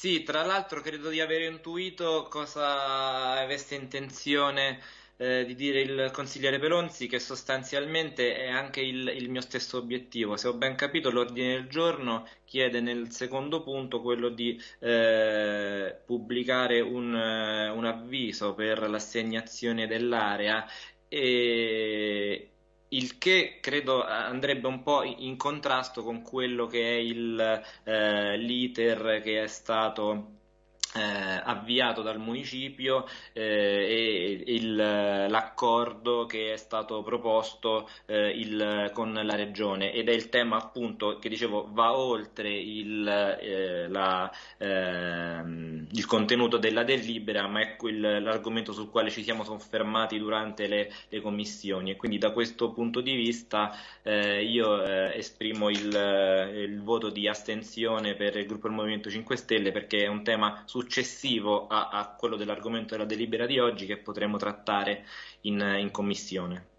Sì, tra l'altro credo di aver intuito cosa avesse intenzione eh, di dire il consigliere Pelonzi, che sostanzialmente è anche il, il mio stesso obiettivo. Se ho ben capito, l'ordine del giorno chiede nel secondo punto quello di eh, pubblicare un, eh, un avviso per l'assegnazione dell'area e il che credo andrebbe un po' in contrasto con quello che è eh, l'iter che è stato eh, avviato dal municipio eh, e l'accordo che è stato proposto eh, il, con la regione. Ed è il tema appunto che dicevo va oltre il, eh, la, ehm, il contenuto della delibera ma è l'argomento sul quale ci siamo soffermati durante le, le commissioni. E quindi da questo punto di vista eh, io eh, esprimo il, il voto di astensione per il gruppo del Movimento 5 Stelle perché è un tema su successivo a, a quello dell'argomento della delibera di oggi che potremo trattare in, in commissione.